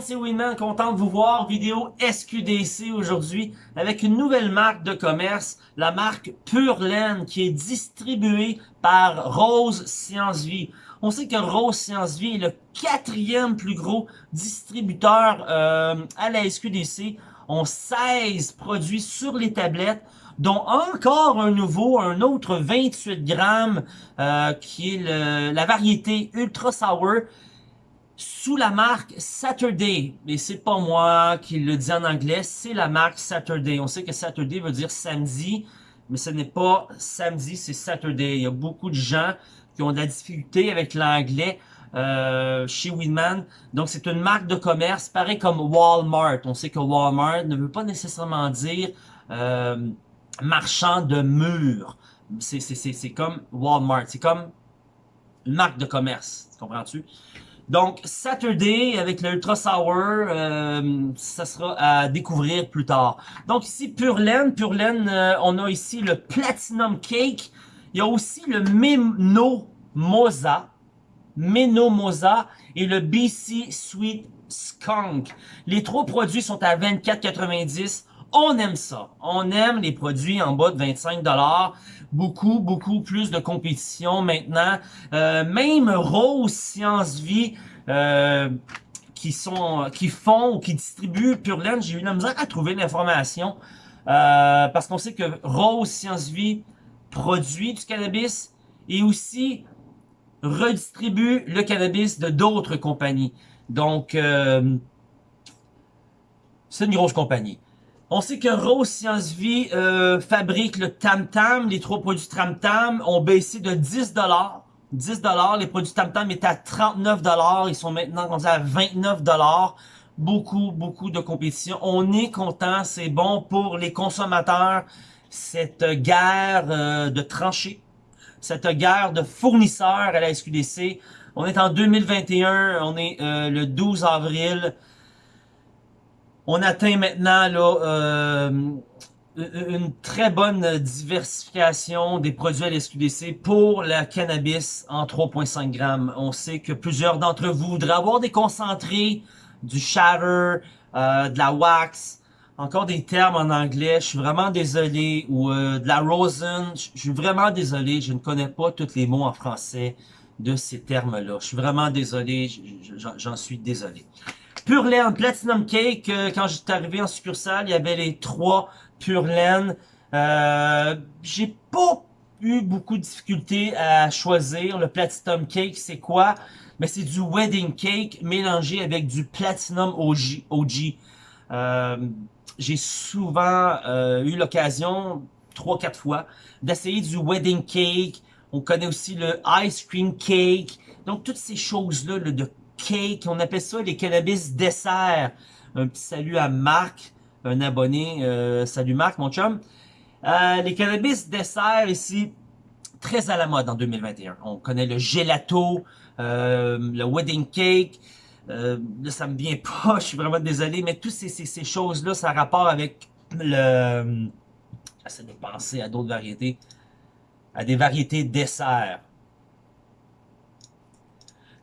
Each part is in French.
c'est Winman, content de vous voir. Vidéo SQDC aujourd'hui avec une nouvelle marque de commerce, la marque Pure Laine qui est distribuée par Rose Science Vie. On sait que Rose Science Vie est le quatrième plus gros distributeur euh, à la SQDC. On 16 produits sur les tablettes dont encore un nouveau, un autre 28 grammes, euh, qui est la variété Ultra Sour, sous la marque Saturday. Mais c'est pas moi qui le dis en anglais, c'est la marque Saturday. On sait que Saturday veut dire samedi, mais ce n'est pas samedi, c'est Saturday. Il y a beaucoup de gens qui ont de la difficulté avec l'anglais euh, chez Winman. Donc, c'est une marque de commerce, pareil comme Walmart. On sait que Walmart ne veut pas nécessairement dire euh, marchand de murs. C'est comme Walmart. C'est comme une marque de commerce. Comprends-tu? Donc, Saturday avec le Ultra Sour, euh, ça sera à découvrir plus tard. Donc ici, Pure Laine. Pure Laine, euh, on a ici le Platinum Cake. Il y a aussi le Meno Moza. Meno Moza et le BC Sweet Skunk. Les trois produits sont à 24,90 on aime ça. On aime les produits en bas de 25 Beaucoup, beaucoup plus de compétition maintenant. Euh, même Rose Science Vie, euh, qui sont, qui font ou qui distribuent Pure Laine, j'ai eu la misère à trouver l'information. Euh, parce qu'on sait que Rose Science Vie produit du cannabis et aussi redistribue le cannabis de d'autres compagnies. Donc, c'est une grosse compagnie. On sait que Rose Science Vie euh, fabrique le Tam Tam. Les trois produits Tam Tam ont baissé de 10 10 Les produits Tam Tam étaient à 39 Ils sont maintenant à 29 Beaucoup, beaucoup de compétition. On est content. C'est bon pour les consommateurs. Cette guerre euh, de tranchées. Cette guerre de fournisseurs à la SQDC. On est en 2021. On est euh, le 12 avril. On atteint maintenant là, euh, une très bonne diversification des produits à l'SQDC pour la cannabis en 3,5 grammes. On sait que plusieurs d'entre vous voudraient avoir des concentrés, du shatter, euh, de la wax, encore des termes en anglais, je suis vraiment désolé, ou euh, de la rosin, je suis vraiment désolé, je ne connais pas tous les mots en français de ces termes-là. Je suis vraiment désolé, j'en suis désolé. Pure Laine, Platinum Cake, euh, quand j'étais arrivé en succursale, il y avait les trois Pure Laine. Euh, J'ai pas eu beaucoup de difficultés à choisir. Le Platinum Cake, c'est quoi? Mais c'est du Wedding Cake mélangé avec du Platinum OG. OG. Euh, J'ai souvent euh, eu l'occasion, trois quatre fois, d'essayer du Wedding Cake. On connaît aussi le Ice Cream Cake. Donc, toutes ces choses-là de cake, on appelle ça les cannabis dessert. Un petit salut à Marc, un abonné. Euh, salut Marc, mon chum. Euh, les cannabis dessert ici, très à la mode en 2021. On connaît le gelato, euh, le wedding cake. là, ça me vient pas, je suis vraiment désolé, mais toutes ces, ces, choses-là, ça a rapport avec le... J'essaie de penser à d'autres variétés. À des variétés dessert.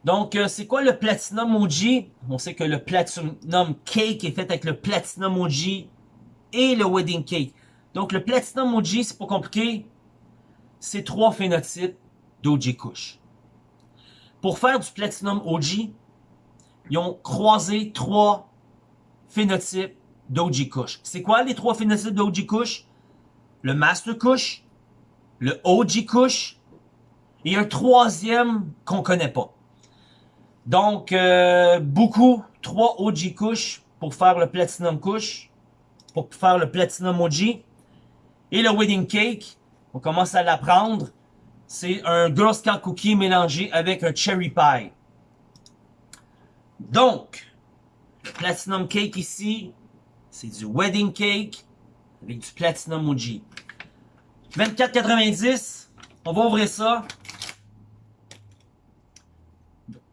Donc, euh, c'est quoi le Platinum OG? On sait que le Platinum Cake est fait avec le Platinum OG et le Wedding Cake. Donc, le Platinum OG, c'est pas compliqué. C'est trois phénotypes d'OG Kush. Pour faire du Platinum OG, ils ont croisé trois phénotypes d'OG Kush. C'est quoi les trois phénotypes d'OG Kush? Le Master Kush, le OG Kush et un troisième qu'on connaît pas. Donc, euh, beaucoup, 3 OG Kush pour faire le Platinum Kush, pour faire le Platinum OG. Et le Wedding Cake, on commence à l'apprendre. C'est un Girl Scout Cookie mélangé avec un Cherry Pie. Donc, le Platinum Cake ici, c'est du Wedding Cake avec du Platinum OG. 24,90. On va ouvrir ça.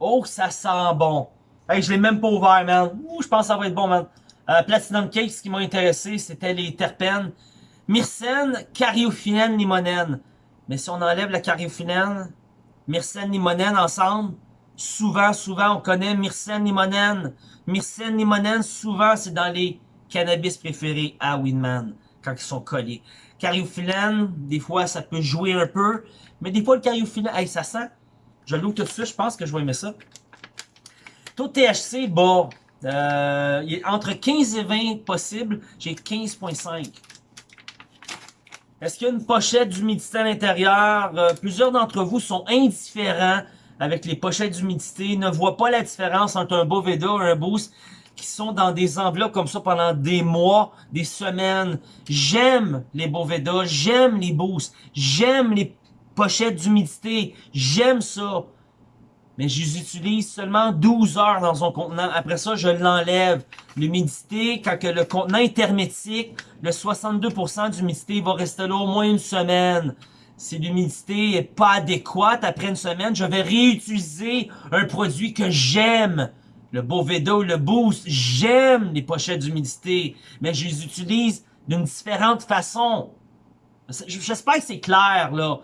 Oh, ça sent bon. Hey, je l'ai même pas ouvert, man. Ouh, je pense que ça va être bon, man. Euh, Platinum Cake, ce qui m'a intéressé, c'était les terpènes. Myrcène, limonène. Mais si on enlève la cariophyllène, myrcène, limonène ensemble, Souvent, souvent, on connaît Myrcène limonène. Myrcène limonène, souvent, c'est dans les cannabis préférés à Winman, quand ils sont collés. Cariophyllène, des fois, ça peut jouer un peu. Mais des fois, le cariophyllène, hey, ça sent. Je l'ouvre tout de suite, je pense que je vais aimer ça. Taux THC, bon, euh, entre 15 et 20 possible. J'ai 15.5. Est-ce qu'il y a une pochette d'humidité à l'intérieur? Euh, plusieurs d'entre vous sont indifférents avec les pochettes d'humidité, ne voient pas la différence entre un Boveda et un Boost qui sont dans des enveloppes comme ça pendant des mois, des semaines. J'aime les Boveda, j'aime les Boosts, j'aime les pochettes d'humidité, j'aime ça mais je les utilise seulement 12 heures dans un contenant. Après ça, je l'enlève. L'humidité, quand que le contenant est hermétique, le 62% d'humidité va rester là au moins une semaine. Si l'humidité est pas adéquate, après une semaine, je vais réutiliser un produit que j'aime. Le Boveda ou le Boost, j'aime les pochettes d'humidité, mais je les utilise d'une différente façon. J'espère que c'est clair, là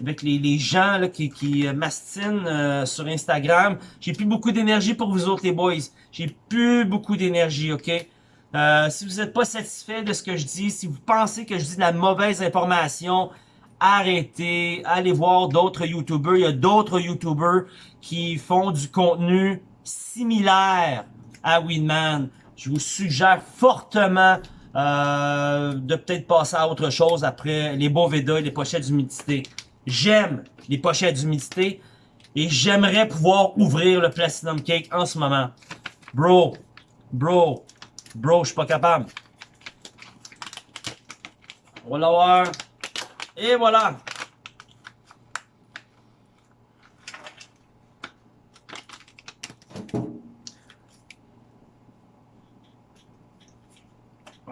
avec les, les gens là, qui, qui euh, mastinent euh, sur Instagram. J'ai plus beaucoup d'énergie pour vous autres les boys. J'ai plus beaucoup d'énergie, ok? Euh, si vous n'êtes pas satisfait de ce que je dis, si vous pensez que je dis de la mauvaise information, arrêtez, allez voir d'autres YouTubers. Il y a d'autres YouTubers qui font du contenu similaire à Winman. Je vous suggère fortement euh, de peut-être passer à autre chose après les beaux Veda et les pochettes d'humidité. J'aime les pochettes d'humidité et j'aimerais pouvoir ouvrir le Platinum Cake en ce moment. Bro, bro, bro, je suis pas capable. On va l'avoir. Et voilà.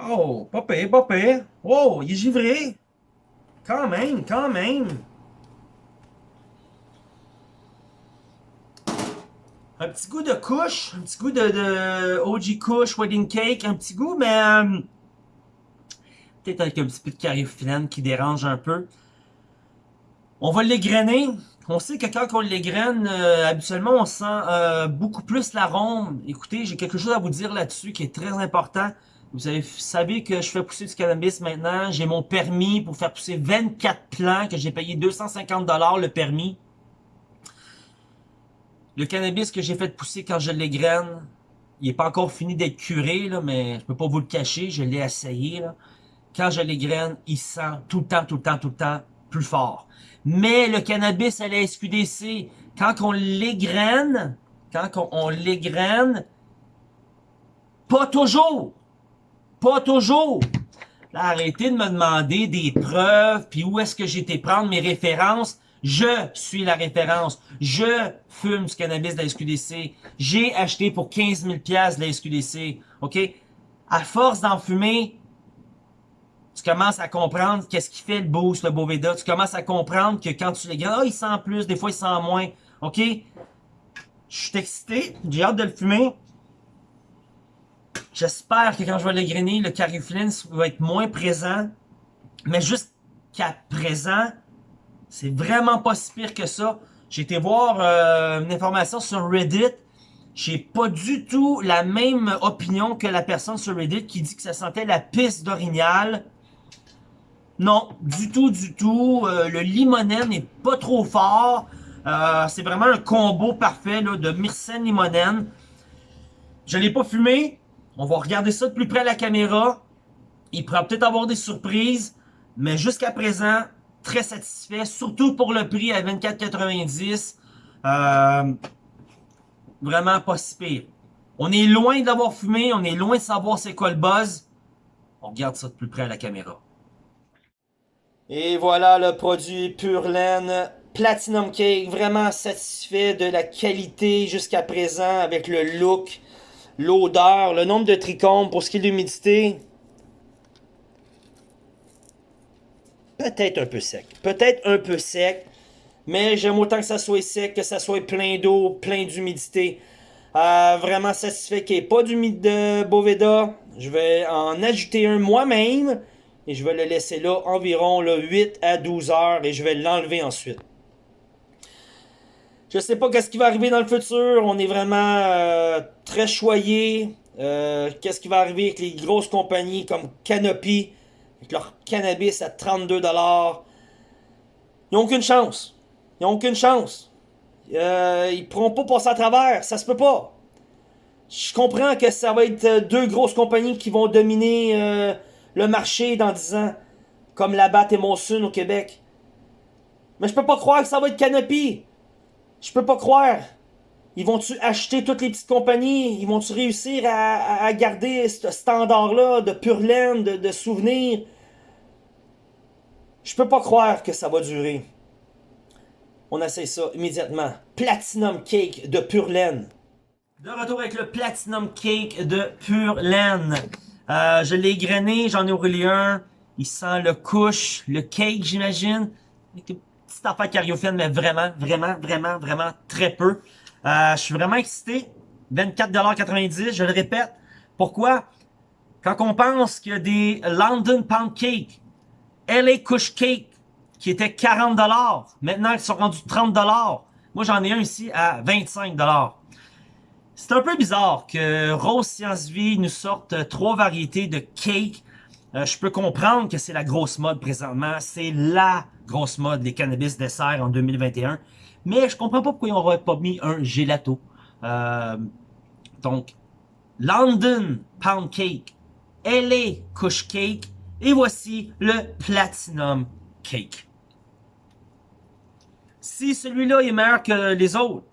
Oh, pas pire, pas. Oh, il est givré. Quand même, quand même. Un petit goût de couche, un petit goût de, OG couche, wedding cake, un petit goût, mais euh, peut-être avec un petit peu de cariophyllène qui dérange un peu. On va l'égrainer. On sait que quand on l'égrène, euh, habituellement, on sent euh, beaucoup plus l'arôme. Écoutez, j'ai quelque chose à vous dire là-dessus qui est très important. Vous savez que je fais pousser du cannabis maintenant. J'ai mon permis pour faire pousser 24 plants que j'ai payé 250$ le permis. Le cannabis que j'ai fait pousser quand je l'égraine, il est pas encore fini d'être curé, là, mais je peux pas vous le cacher, je l'ai essayé. Là. Quand je l'égraine, il sent tout le temps, tout le temps, tout le temps plus fort. Mais le cannabis à la SQDC, quand on l'égraine, quand on, on l'égraine, pas toujours, pas toujours. Arrêtez de me demander des preuves, puis où est-ce que été prendre mes références. Je suis la référence. Je fume du cannabis de la SQDC. J'ai acheté pour 15 000 de la SQDC. OK? À force d'en fumer, tu commences à comprendre qu'est-ce qui fait le boost, le Boveda. Tu commences à comprendre que quand tu les gagnes, ah, il sent plus, des fois il sent moins. OK? Je suis excité, j'ai hâte de le fumer. J'espère que quand je vais le grainer, le cariflin va être moins présent. Mais jusqu'à présent, c'est vraiment pas si pire que ça. J'ai été voir euh, une information sur Reddit. J'ai pas du tout la même opinion que la personne sur Reddit qui dit que ça sentait la piste d'orignal. Non, du tout, du tout. Euh, le limonène n'est pas trop fort. Euh, c'est vraiment un combo parfait là, de myrcène limonène. Je l'ai pas fumé. On va regarder ça de plus près à la caméra. Il pourra peut-être avoir des surprises. Mais jusqu'à présent, très satisfait, surtout pour le prix à 24,90. Euh, vraiment pas si pire. On est loin d'avoir fumé, on est loin de savoir c'est quoi le buzz. On regarde ça de plus près à la caméra. Et voilà le produit Pure Laine Platinum Cake. Vraiment satisfait de la qualité jusqu'à présent avec le look, l'odeur, le nombre de trichomes pour ce qui est de l'humidité. Peut-être un peu sec. Peut-être un peu sec, mais j'aime autant que ça soit sec, que ça soit plein d'eau, plein d'humidité. Euh, vraiment satisfait qu'il n'y ait pas d'humidité de Boveda. Je vais en ajouter un moi-même et je vais le laisser là environ 8 à 12 heures et je vais l'enlever ensuite. Je sais pas qu'est-ce qui va arriver dans le futur. On est vraiment euh, très choyé. Euh, qu'est-ce qui va arriver avec les grosses compagnies comme Canopy, avec leur cannabis à 32$. Ils n'ont aucune chance. Ils n'ont aucune chance. Euh, ils pourront pas passer à travers. Ça se peut pas. Je comprends que ça va être deux grosses compagnies qui vont dominer le marché dans 10 ans. Comme la Bat et Monsoon au Québec. Mais je peux pas croire que ça va être Canopy. Je peux pas croire. Ils vont-tu acheter toutes les petites compagnies? Ils vont-tu réussir à, garder ce standard-là de pure laine, de, souvenirs? Je peux pas croire que ça va durer. On essaie ça immédiatement. Platinum Cake de pure laine. De retour avec le Platinum Cake de pure laine. Euh, je l'ai grainé, j'en ai roulé un. Il sent le couche, le cake, j'imagine petite affaire cariophile, mais vraiment, vraiment, vraiment, vraiment très peu. Euh, je suis vraiment excité. 24,90$, je le répète. Pourquoi? Quand on pense a des London Pound Cake, LA Kush Cake, qui étaient 40$, maintenant ils sont rendus 30$. Moi, j'en ai un ici à 25$. C'est un peu bizarre que Rose Science Vie nous sorte trois variétés de cake. Euh, je peux comprendre que c'est la grosse mode présentement. C'est la grosse mode, les cannabis dessert en 2021. Mais je comprends pas pourquoi ils n'auraient pas mis un gelato. Euh, donc, London Pound Cake, LA Kush Cake, et voici le Platinum Cake. Si celui-là est meilleur que les autres,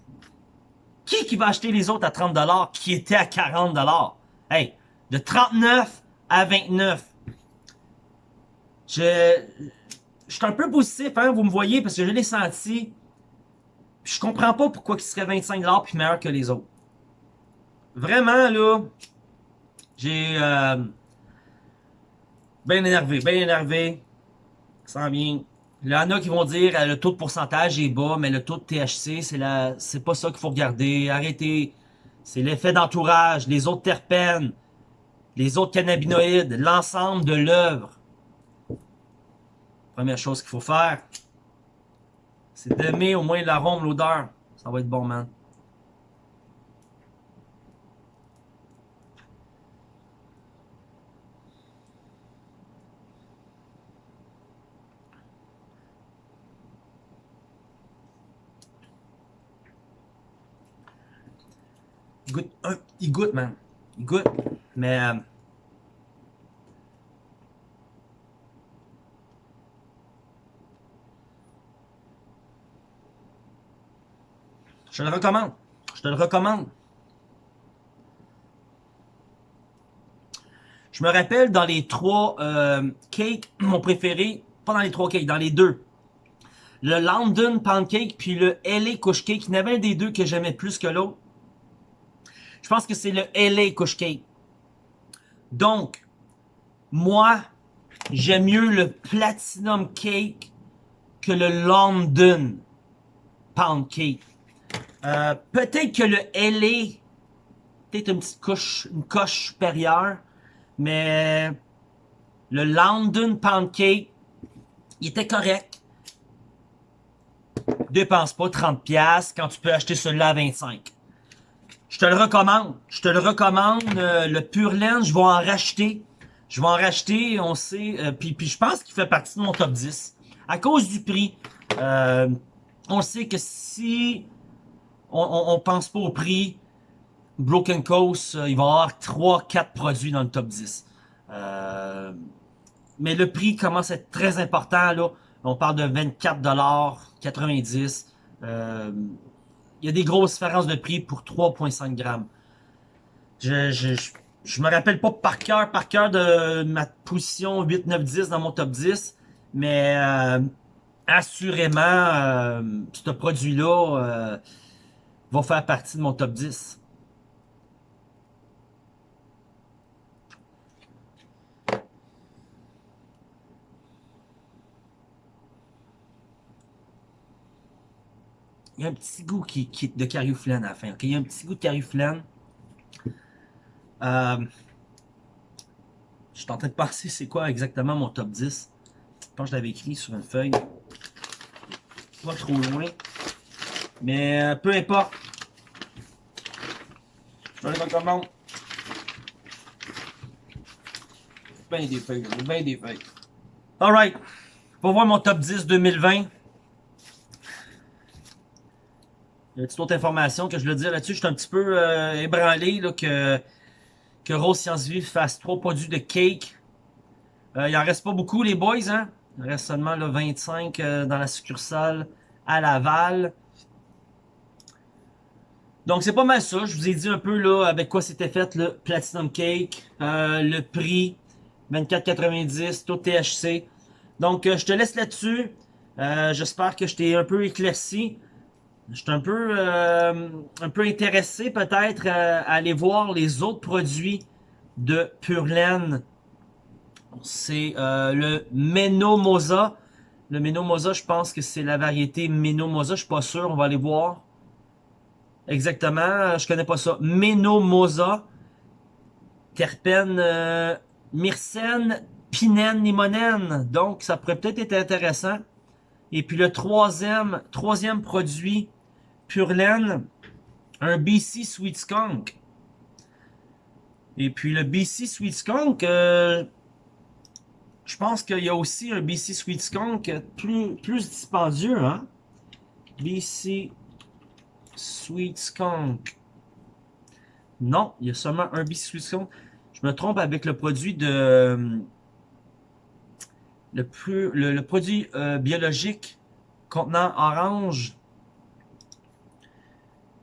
qui qui va acheter les autres à 30$ qui étaient à 40$? Hey, de 39 à 29. Je, je suis un peu positif, hein, vous me voyez, parce que je l'ai senti. Je comprends pas pourquoi il serait 25$ puis meilleur que les autres. Vraiment, là, j'ai... Euh, bien énervé, bien énervé. Ça bien. Il y en a qui vont dire euh, le taux de pourcentage est bas, mais le taux de THC, c'est la, c'est pas ça qu'il faut regarder. Arrêtez. C'est l'effet d'entourage, les autres terpènes, les autres cannabinoïdes, l'ensemble de l'œuvre. Première chose qu'il faut faire, c'est d'aimer au moins l'arôme, l'odeur. Ça va être bon, man. Il goûte, il goûte, man. Il goûte. Mais... Je te le recommande. Je te le recommande. Je me rappelle dans les trois euh, cakes, mon préféré, pas dans les trois cakes, dans les deux. Le London Pancake puis le LA Couch Cake. Il y en avait un des deux que j'aimais plus que l'autre. Je pense que c'est le LA Couch Cake. Donc, moi, j'aime mieux le Platinum Cake que le London Pound Cake. Euh, peut-être que le LA, peut-être une petite couche, une coche supérieure, mais le London Pound Cake, il était correct. Dépense pas 30$ quand tu peux acheter celui-là à 25$. Je te le recommande. Je te le recommande. Euh, le Pure Laine, je vais en racheter. Je vais en racheter, on sait. Euh, puis, puis je pense qu'il fait partie de mon top 10. À cause du prix. on sait que si on, pense pas au prix. Broken Coast, euh, il va y avoir 3-4 produits dans le top 10. Euh, mais le prix commence à être très important. On parle de 24$, euh, il y a des grosses différences de prix pour 3,5 grammes. Je, je, je, me rappelle pas par cœur, par cœur de ma position 8, 9, 10 dans mon top 10. Mais assurément, ce produit-là va faire partie de mon top 10. Il y a un petit goût qui, qui de carioflène à la fin. Il y a un petit goût de carioflène. Euh, je suis en train de penser c'est quoi exactement mon top 10. Je pense que je l'avais écrit sur une feuille. Pas trop loin. Mais euh, peu importe. Vais aller commande. Ben des feuilles, ben des feuilles. Alright. Pour voir mon top 10 2020. Il y a une petite autre information que je veux dire là-dessus. Je suis un petit peu euh, ébranlé que, que Rose Science Vive fasse trois produits de cake. Euh, il en reste pas beaucoup les boys, hein? Il reste seulement là, 25 euh, dans la succursale à Laval. Donc c'est pas mal ça. Je vous ai dit un peu là avec quoi c'était fait le Platinum Cake, euh, le prix 24,90, tout THC. Donc euh, je te laisse là-dessus. J'espère que je t'ai un peu éclairci. Je suis un peu, un peu intéressé peut-être à aller voir les autres produits de Pure c'est euh, le Menomosa. Le Menomosa, je pense que c'est la variété Menomosa. Je suis pas sûr, on va aller voir. Exactement, je connais pas ça. Menomosa. Terpène euh, myrcène, pinène, limonène. Donc, ça pourrait peut-être être intéressant. Et puis le troisième, troisième produit, Pure un BC Sweet Skunk. Et puis le BC Sweet Skunk, euh, je pense qu'il y a aussi un BC Sweet Skunk plus, plus dispendieux, hein? BC Sweet Skunk. Non, il y a seulement un Sweet Skunk. Je me trompe avec le produit de... Le, plus, le, produit euh, biologique contenant orange.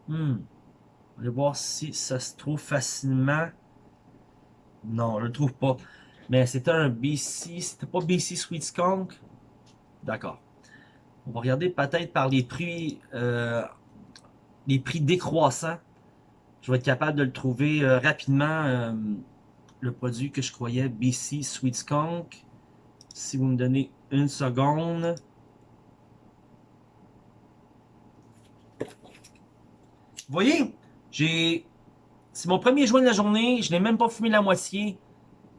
Hmm. Va voir si ça se trouve facilement. Non, je le trouve pas. Mais c'était un BC, c'était pas BC Sweet Skunk? D'accord. On va regarder peut-être par les prix, euh, les prix décroissants. Je vais être capable de le trouver euh, rapidement, euh, le produit que je croyais BC Sweet Skunk. Si vous me donnez une seconde. Voyez, j'ai... C'est mon premier joint de la journée, je n'ai même pas fumé la moitié.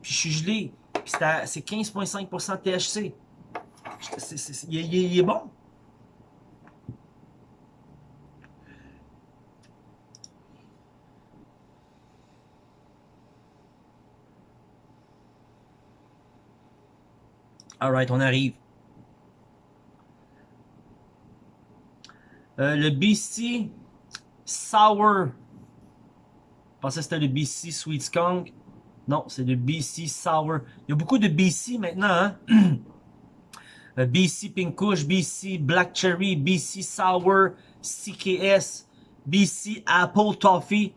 Puis je suis gelé. Puis c'est 15,5% THC. il, est bon. Alright, on arrive. Euh, le BC Sour. Je pensais que c'était le BC Sweet Skunk. Non, c'est le BC Sour. Il y a beaucoup de BC maintenant, hein? Euh, BC Pink Kush, BC Black Cherry, BC Sour, CKS, BC Apple Toffee.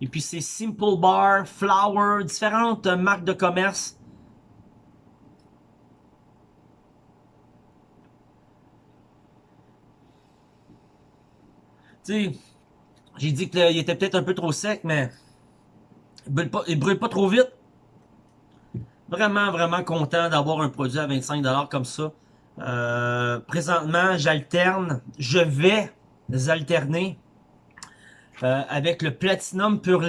Et puis c'est Simple Bar, Flower, différentes marques de commerce. J'ai dit qu'il était peut-être un peu trop sec, mais il brûle pas, trop vite. Vraiment, vraiment content d'avoir un produit à 25$ comme ça. Euh, présentement, j'alterne, je vais alterner euh, avec le Platinum Pure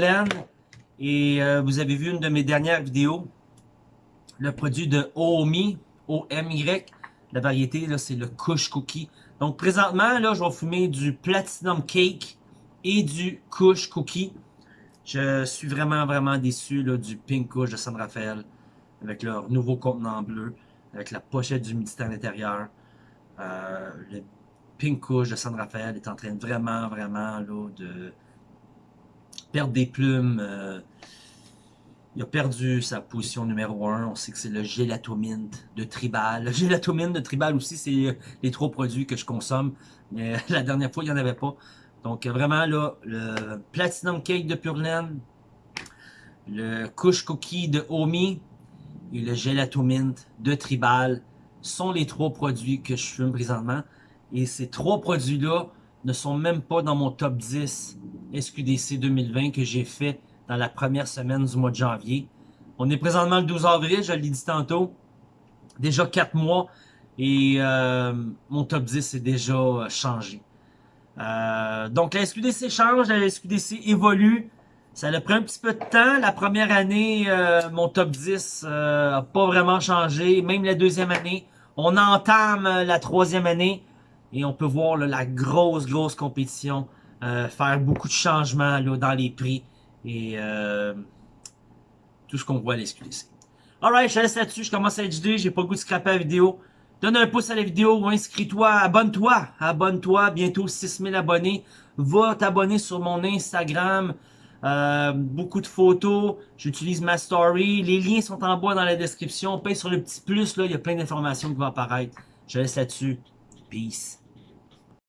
Et euh, vous avez vu une de mes dernières vidéos, le produit de OMI, O-M-Y. La variété, c'est le Kush Cookie. Donc, présentement, là, je vais fumer du Platinum Cake et du Kush Cookie. Je suis vraiment, vraiment déçu là, du Pink Kush de San Rafael avec leur nouveau contenant bleu, avec la pochette d'humidité à l'intérieur. Euh, le Pink Kush de San Rafael est en train vraiment, vraiment là, de perdre des plumes. Euh, il a perdu sa position numéro 1. On sait que c'est le Gelatomint de Tribal. Le Gelatomint de Tribal aussi, c'est les trois produits que je consomme. Mais la dernière fois, il n'y en avait pas. Donc vraiment là, le Platinum Cake de Pure le Kush Cookie de Omi et le Gelato Mint de Tribal sont les trois produits que je fume présentement. Et ces trois produits-là ne sont même pas dans mon top 10 SQDC 2020 que j'ai fait dans la première semaine du mois de janvier. On est présentement le 12 avril, je l'ai dit tantôt. Déjà 4 mois et euh, mon top 10 est déjà changé. Euh, donc la SQDC change, la SQDC évolue. Ça a pris un petit peu de temps. La première année, euh, mon top 10 euh, pas vraiment changé. Même la deuxième année. On entame la troisième année. Et on peut voir là, la grosse, grosse compétition. Euh, faire beaucoup de changements là, dans les prix. Et euh, tout ce qu'on voit à l'SQDC. Alright, je te laisse là-dessus. Je commence à HD. J'ai pas le goût de scraper la vidéo. Donne un pouce à la vidéo ou inscris-toi. Abonne-toi. Abonne-toi. Bientôt 6000 abonnés. Va t'abonner sur mon Instagram. Euh, beaucoup de photos. J'utilise ma story. Les liens sont en bas dans la description. Paye sur le petit plus. là, Il y a plein d'informations qui vont apparaître. Je te laisse là-dessus. Peace.